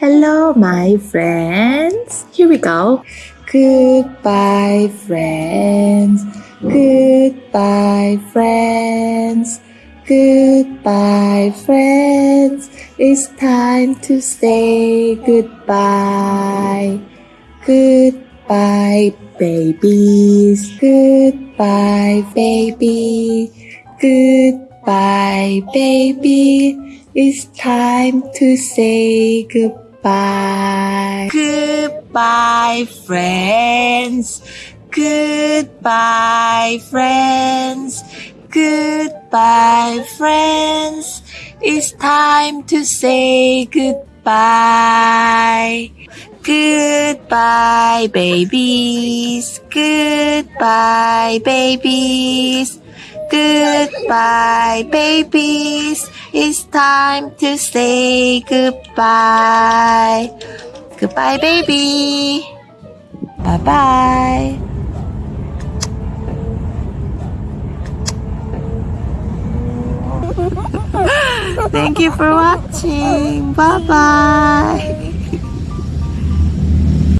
Hello, my friends. Here we go. Goodbye, friends. Goodbye, friends. Goodbye, friends. It's time to say goodbye. Goodbye, babies. Goodbye, baby. Goodbye, baby. It's time to say goodbye. Goodbye, friends. Goodbye, friends. Goodbye, friends. It's time to say goodbye. Goodbye, babies. Goodbye, babies. Goodbye, babies. It's time to say goodbye. Goodbye, baby. Bye bye. Thank you for watching. Bye bye.